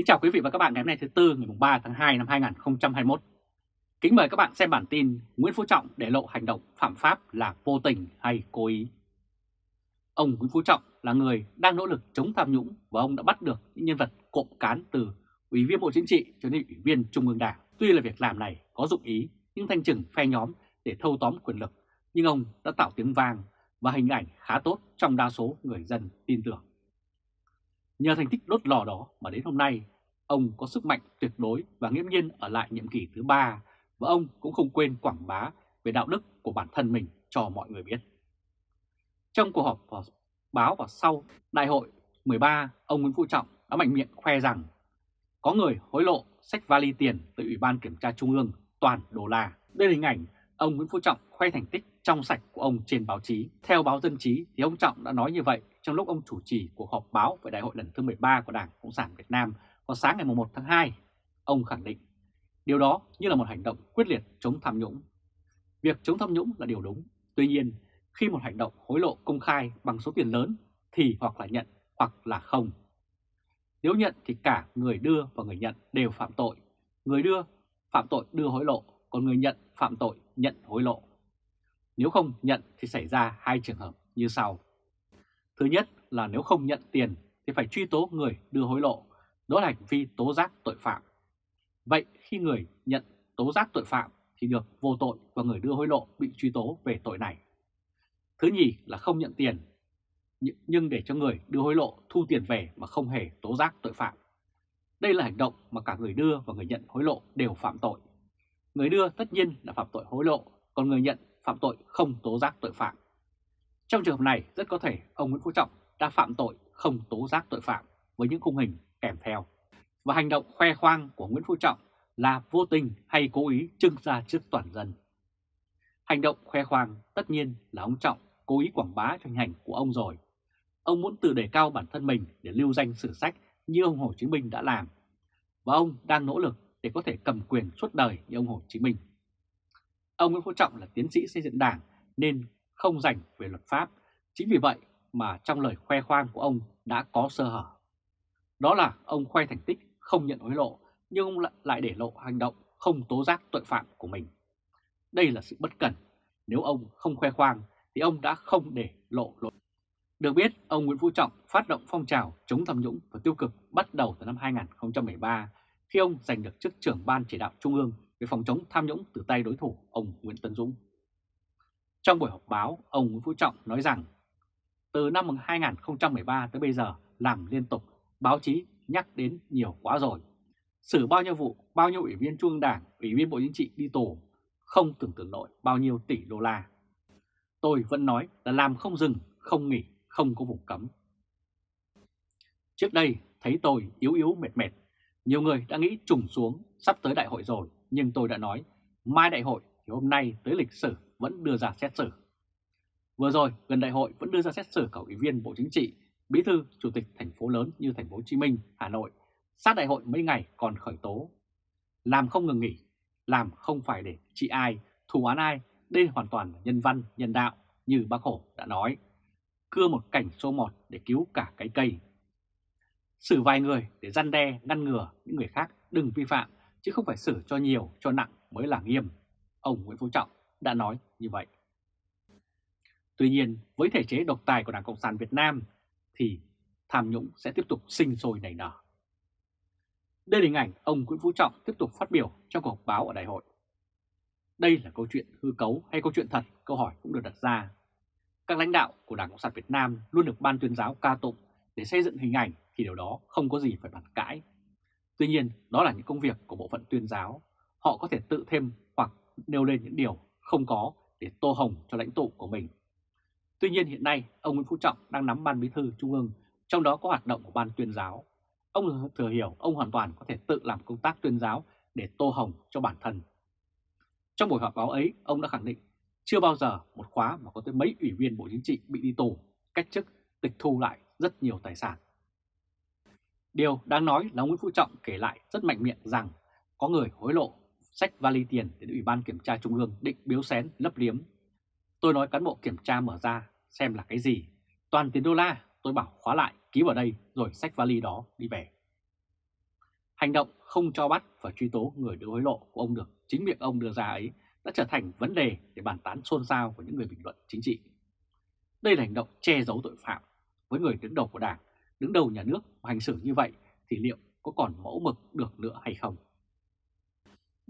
Kính chào quý vị và các bạn ngày hôm nay thứ Tư ngày 3 tháng 2 năm 2021. Kính mời các bạn xem bản tin Nguyễn Phú Trọng để lộ hành động phạm pháp là vô tình hay cố ý. Ông Nguyễn Phú Trọng là người đang nỗ lực chống tham nhũng và ông đã bắt được những nhân vật cộm cán từ Ủy viên Bộ Chính trị cho đến Ủy viên Trung ương Đảng. Tuy là việc làm này có dụng ý nhưng thanh trừng phe nhóm để thâu tóm quyền lực, nhưng ông đã tạo tiếng vang và hình ảnh khá tốt trong đa số người dân tin tưởng. Nhờ thành tích đốt lò đó mà đến hôm nay, ông có sức mạnh tuyệt đối và nghiêm nhiên ở lại nhiệm kỳ thứ ba và ông cũng không quên quảng bá về đạo đức của bản thân mình cho mọi người biết. Trong cuộc họp báo vào sau đại hội 13, ông Nguyễn Phú Trọng đã mạnh miệng khoe rằng có người hối lộ sách vali tiền từ Ủy ban Kiểm tra Trung ương toàn đô la. Đây là hình ảnh ông Nguyễn Phú Trọng khoe thành tích trong sạch của ông trên báo chí. Theo báo Dân Chí thì ông Trọng đã nói như vậy trong lúc ông chủ trì cuộc họp báo về đại hội lần thứ 13 của Đảng Cộng sản Việt Nam vào sáng ngày 1 tháng 2. Ông khẳng định điều đó như là một hành động quyết liệt chống tham nhũng. Việc chống tham nhũng là điều đúng. Tuy nhiên, khi một hành động hối lộ công khai bằng số tiền lớn thì hoặc là nhận hoặc là không. Nếu nhận thì cả người đưa và người nhận đều phạm tội. Người đưa phạm tội đưa hối lộ, còn người nhận phạm tội nhận hối lộ. Nếu không nhận thì xảy ra hai trường hợp như sau. Thứ nhất là nếu không nhận tiền thì phải truy tố người đưa hối lộ, đó là hành vi tố giác tội phạm. Vậy khi người nhận tố giác tội phạm thì được vô tội và người đưa hối lộ bị truy tố về tội này. Thứ nhì là không nhận tiền, nhưng để cho người đưa hối lộ thu tiền về mà không hề tố giác tội phạm. Đây là hành động mà cả người đưa và người nhận hối lộ đều phạm tội. Người đưa tất nhiên là phạm tội hối lộ, còn người nhận phạm tội không tố giác tội phạm. Trong trường hợp này, rất có thể ông Nguyễn Phú Trọng đã phạm tội không tố giác tội phạm với những khung hình kèm theo. Và hành động khoe khoang của Nguyễn Phú Trọng là vô tình hay cố ý trưng ra trước toàn dân. Hành động khoe khoang tất nhiên là ông Trọng cố ý quảng bá cho hình ảnh của ông rồi. Ông muốn tự đề cao bản thân mình để lưu danh sử sách như ông Hồ Chí Minh đã làm. Và ông đang nỗ lực để có thể cầm quyền suốt đời như ông Hồ Chí Minh. Ông Nguyễn Phú Trọng là tiến sĩ xây dựng đảng nên không dành về luật pháp. Chính vì vậy mà trong lời khoe khoang của ông đã có sơ hở. Đó là ông khoe thành tích không nhận hối lộ nhưng ông lại để lộ hành động không tố giác tội phạm của mình. Đây là sự bất cẩn. Nếu ông không khoe khoang thì ông đã không để lộ lộ. Được biết, ông Nguyễn Phú Trọng phát động phong trào chống tham nhũng và tiêu cực bắt đầu từ năm 2013 khi ông giành được chức trưởng ban chỉ đạo Trung ương về phòng chống tham nhũng từ tay đối thủ ông Nguyễn Tân Dũng. Trong buổi họp báo, ông Nguyễn Phú Trọng nói rằng từ năm 2013 tới bây giờ làm liên tục, báo chí nhắc đến nhiều quá rồi. Xử bao nhiêu vụ, bao nhiêu ủy viên Trung ương Đảng, ủy viên Bộ Chính trị đi tù, không tưởng tượng nổi bao nhiêu tỷ đô la. Tôi vẫn nói là làm không dừng, không nghỉ, không có vùng cấm. Trước đây thấy tôi yếu yếu mệt mệt, nhiều người đã nghĩ trùng xuống sắp tới đại hội rồi, nhưng tôi đã nói mai đại hội thì hôm nay tới lịch sử vẫn đưa ra xét xử. Vừa rồi, gần đại hội vẫn đưa ra xét xử cả ủy viên Bộ Chính trị, bí thư, chủ tịch thành phố lớn như thành phố Hồ Chí Minh, Hà Nội. Sát đại hội mấy ngày còn khởi tố. Làm không ngừng nghỉ, làm không phải để trị ai, thù án ai, đây hoàn toàn là nhân văn, nhân đạo như bác Hồ đã nói. Cưa một cảnh số một để cứu cả cái cây. Xử vài người để răn đe, ngăn ngừa những người khác đừng vi phạm, chứ không phải xử cho nhiều, cho nặng mới là nghiêm. Ông Nguyễn Phú Trọng đã nói như vậy. Tuy nhiên, với thể chế độc tài của Đảng Cộng sản Việt Nam thì tham nhũng sẽ tiếp tục sinh sôi nảy nở. Đây là hình ảnh ông Nguyễn Phú Trọng tiếp tục phát biểu trong cuộc họp báo ở đại hội. Đây là câu chuyện hư cấu hay câu chuyện thật, câu hỏi cũng được đặt ra. Các lãnh đạo của Đảng Cộng sản Việt Nam luôn được ban tuyên giáo ca tụng để xây dựng hình ảnh thì điều đó không có gì phải bàn cãi. Tuy nhiên, đó là những công việc của bộ phận tuyên giáo. Họ có thể tự thêm hoặc nêu lên những điều không có để tô hồng cho lãnh tụ của mình. Tuy nhiên hiện nay, ông Nguyễn Phú Trọng đang nắm ban bí thư Trung ương, trong đó có hoạt động của ban tuyên giáo. Ông thừa hiểu ông hoàn toàn có thể tự làm công tác tuyên giáo để tô hồng cho bản thân. Trong buổi họp báo ấy, ông đã khẳng định chưa bao giờ một khóa mà có tới mấy ủy viên Bộ Chính trị bị đi tù, cách chức, tịch thu lại rất nhiều tài sản. Điều đáng nói là ông Nguyễn Phú Trọng kể lại rất mạnh miệng rằng có người hối lộ sách vali tiền đến Ủy ban Kiểm tra Trung ương định biếu xén lấp liếm. Tôi nói cán bộ kiểm tra mở ra xem là cái gì. Toàn tiền đô la tôi bảo khóa lại ký vào đây rồi sách vali đó đi về. Hành động không cho bắt và truy tố người đưa hối lộ của ông được chính miệng ông đưa ra ấy đã trở thành vấn đề để bàn tán xôn xao của những người bình luận chính trị. Đây là hành động che giấu tội phạm. Với người đứng đầu của Đảng, đứng đầu nhà nước mà hành xử như vậy thì liệu có còn mẫu mực được nữa hay không?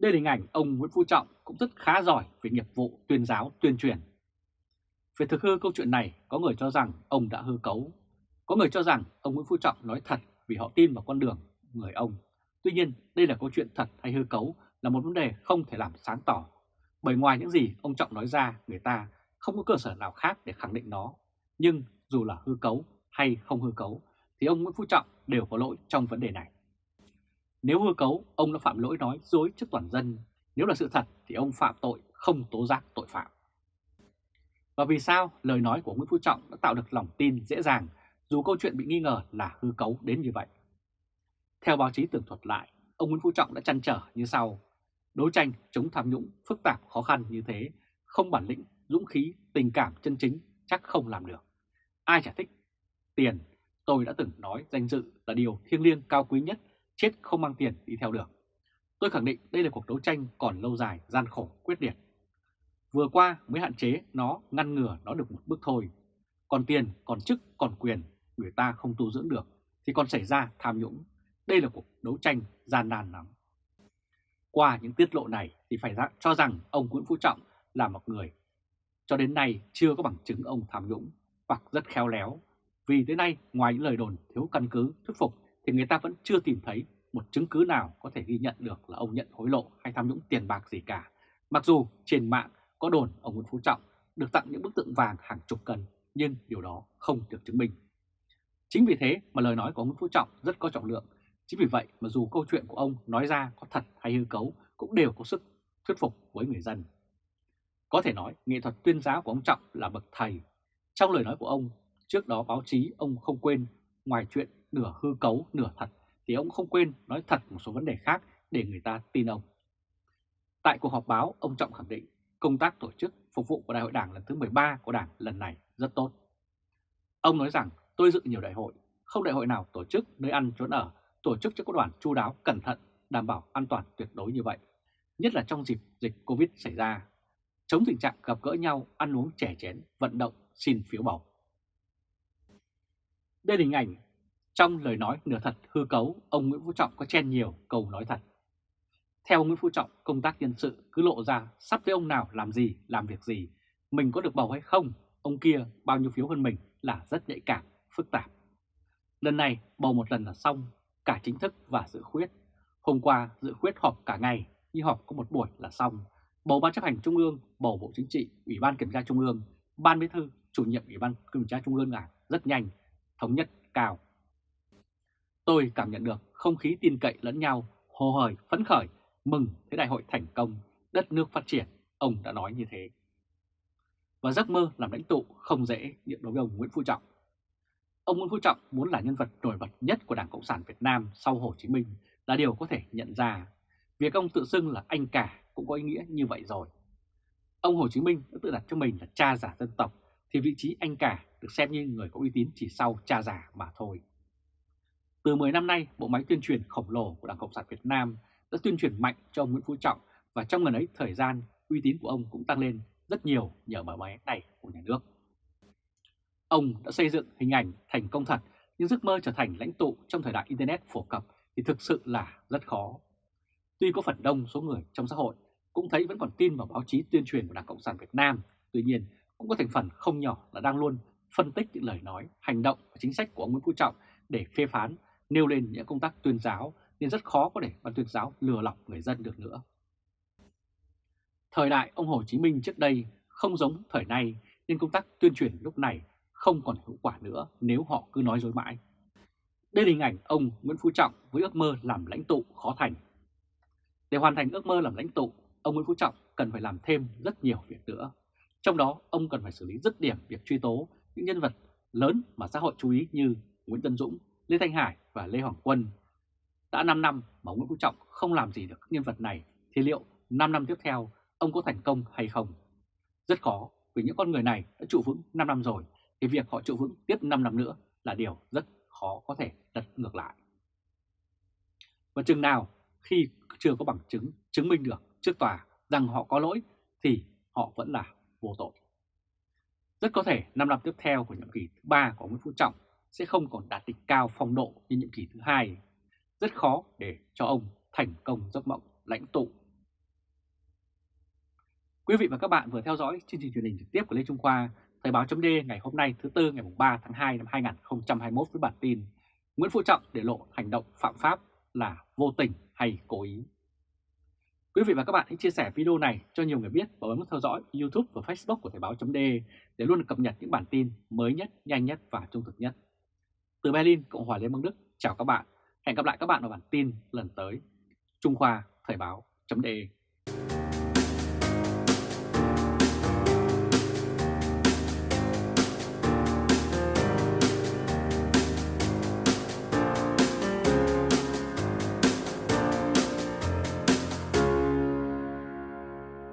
Đây là hình ảnh ông Nguyễn Phú Trọng cũng rất khá giỏi về nghiệp vụ tuyên giáo tuyên truyền. Về thực hư câu chuyện này, có người cho rằng ông đã hư cấu. Có người cho rằng ông Nguyễn Phú Trọng nói thật vì họ tin vào con đường người ông. Tuy nhiên, đây là câu chuyện thật hay hư cấu là một vấn đề không thể làm sáng tỏ. Bởi ngoài những gì ông Trọng nói ra, người ta không có cơ sở nào khác để khẳng định nó. Nhưng dù là hư cấu hay không hư cấu, thì ông Nguyễn Phú Trọng đều có lỗi trong vấn đề này. Nếu hư cấu, ông đã phạm lỗi nói dối trước toàn dân. Nếu là sự thật thì ông phạm tội không tố giác tội phạm. Và vì sao lời nói của Nguyễn Phú Trọng đã tạo được lòng tin dễ dàng dù câu chuyện bị nghi ngờ là hư cấu đến như vậy? Theo báo chí tường thuật lại, ông Nguyễn Phú Trọng đã chăn trở như sau. Đấu tranh chống tham nhũng phức tạp khó khăn như thế, không bản lĩnh, dũng khí, tình cảm chân chính chắc không làm được. Ai chả thích tiền, tôi đã từng nói danh dự là điều thiêng liêng cao quý nhất chết không mang tiền đi theo được. Tôi khẳng định đây là cuộc đấu tranh còn lâu dài, gian khổ, quyết liệt. Vừa qua mới hạn chế nó, ngăn ngừa nó được một bước thôi. Còn tiền, còn chức, còn quyền, người ta không tu dưỡng được, thì còn xảy ra tham nhũng. Đây là cuộc đấu tranh gian nan lắm. Qua những tiết lộ này thì phải cho rằng ông Nguyễn Phú Trọng là một người cho đến nay chưa có bằng chứng ông tham nhũng hoặc rất khéo léo. Vì tới nay ngoài những lời đồn thiếu căn cứ thuyết phục thì người ta vẫn chưa tìm thấy một chứng cứ nào có thể ghi nhận được là ông nhận hối lộ hay tham nhũng tiền bạc gì cả. Mặc dù trên mạng có đồn ông Nguyễn Phú Trọng được tặng những bức tượng vàng hàng chục cân, nhưng điều đó không được chứng minh. Chính vì thế mà lời nói của ông Nguyễn Phú Trọng rất có trọng lượng. Chính vì vậy mà dù câu chuyện của ông nói ra có thật hay hư cấu cũng đều có sức thuyết phục với người dân. Có thể nói nghệ thuật tuyên giáo của ông Trọng là bậc thầy. Trong lời nói của ông, trước đó báo chí ông không quên ngoài chuyện nửa hư cấu, nửa thật, thì ông không quên nói thật một số vấn đề khác để người ta tin ông. Tại cuộc họp báo, ông Trọng khẳng định công tác tổ chức phục vụ của Đại hội Đảng lần thứ 13 của Đảng lần này rất tốt. Ông nói rằng tôi dự nhiều đại hội, không đại hội nào tổ chức nơi ăn trốn ở, tổ chức cho các đoàn chu đáo, cẩn thận, đảm bảo an toàn tuyệt đối như vậy. Nhất là trong dịp dịch Covid xảy ra, chống tình trạng gặp gỡ nhau, ăn uống trẻ chén, vận động, xin phiếu bầu. Đây là hình ảnh trong lời nói nửa thật hư cấu, ông Nguyễn Phú Trọng có chen nhiều câu nói thật. Theo ông Nguyễn Phú Trọng, công tác nhân sự cứ lộ ra sắp tới ông nào làm gì, làm việc gì, mình có được bầu hay không, ông kia bao nhiêu phiếu hơn mình là rất nhạy cảm, phức tạp. Lần này bầu một lần là xong, cả chính thức và dự khuyết. Hôm qua dự khuyết họp cả ngày, nhưng họp có một buổi là xong. Bầu Ban chấp hành Trung ương, bầu Bộ Chính trị, Ủy ban Kiểm tra Trung ương, Ban Bí thư, chủ nhiệm Ủy ban Kiểm tra Trung ương là rất nhanh, thống nhất cao. Tôi cảm nhận được không khí tin cậy lẫn nhau, hồ hởi, phấn khởi, mừng thế đại hội thành công, đất nước phát triển, ông đã nói như thế. Và giấc mơ làm lãnh tụ không dễ đối với ông Nguyễn Phú Trọng. Ông Nguyễn Phú Trọng muốn là nhân vật nổi bật nhất của Đảng Cộng sản Việt Nam sau Hồ Chí Minh là điều có thể nhận ra. Việc ông tự xưng là anh cả cũng có ý nghĩa như vậy rồi. Ông Hồ Chí Minh đã tự đặt cho mình là cha giả dân tộc, thì vị trí anh cả được xem như người có uy tín chỉ sau cha giả mà thôi. Từ 10 năm nay, bộ máy tuyên truyền khổng lồ của Đảng Cộng sản Việt Nam đã tuyên truyền mạnh cho ông Nguyễn Phú Trọng và trong gần ấy thời gian, uy tín của ông cũng tăng lên rất nhiều nhờ bộ máy này của nhà nước. Ông đã xây dựng hình ảnh thành công thật, nhưng giấc mơ trở thành lãnh tụ trong thời đại Internet phổ cập thì thực sự là rất khó. Tuy có phần đông số người trong xã hội cũng thấy vẫn còn tin vào báo chí tuyên truyền của Đảng Cộng sản Việt Nam, tuy nhiên cũng có thành phần không nhỏ là đang luôn phân tích những lời nói, hành động và chính sách của ông Nguyễn Phú Trọng để phê phán nêu lên những công tác tuyên giáo nên rất khó có để ban tuyên giáo lừa lọc người dân được nữa. Thời đại ông Hồ Chí Minh trước đây không giống thời nay nên công tác tuyên truyền lúc này không còn hiệu quả nữa nếu họ cứ nói dối mãi. Đây là hình ảnh ông Nguyễn Phú Trọng với ước mơ làm lãnh tụ khó thành. Để hoàn thành ước mơ làm lãnh tụ, ông Nguyễn Phú Trọng cần phải làm thêm rất nhiều việc nữa. Trong đó, ông cần phải xử lý dứt điểm việc truy tố những nhân vật lớn mà xã hội chú ý như Nguyễn Tân Dũng, Lê Thanh Hải và Lê Hoàng Quân. Đã 5 năm mà Nguyễn Phú Trọng không làm gì được các nhân vật này, thì liệu 5 năm tiếp theo ông có thành công hay không? Rất khó, vì những con người này đã trụ vững 5 năm rồi, thì việc họ trụ vững tiếp 5 năm nữa là điều rất khó có thể đặt ngược lại. Và chừng nào khi chưa có bằng chứng chứng minh được trước tòa rằng họ có lỗi, thì họ vẫn là vô tội. Rất có thể 5 năm tiếp theo của nhiệm kỳ thứ ba của Nguyễn Phú Trọng sẽ không còn đạt đỉnh cao phong độ như nhiệm kỳ thứ hai. Rất khó để cho ông thành công giấc mộng lãnh tụ. Quý vị và các bạn vừa theo dõi chương trình truyền hình trực tiếp của Lê Trung Khoa, Thời báo chấm ngày hôm nay thứ Tư ngày 3 tháng 2 năm 2021 với bản tin Nguyễn Phú Trọng để lộ hành động phạm pháp là vô tình hay cố ý. Quý vị và các bạn hãy chia sẻ video này cho nhiều người biết và bấm theo dõi YouTube và Facebook của Thời báo chấm để luôn được cập nhật những bản tin mới nhất, nhanh nhất và trung thực nhất. Từ Berlin, Cộng hòa Liên bang Đức, chào các bạn. Hẹn gặp lại các bạn ở bản tin lần tới. Trung Khoa Thời báo chấm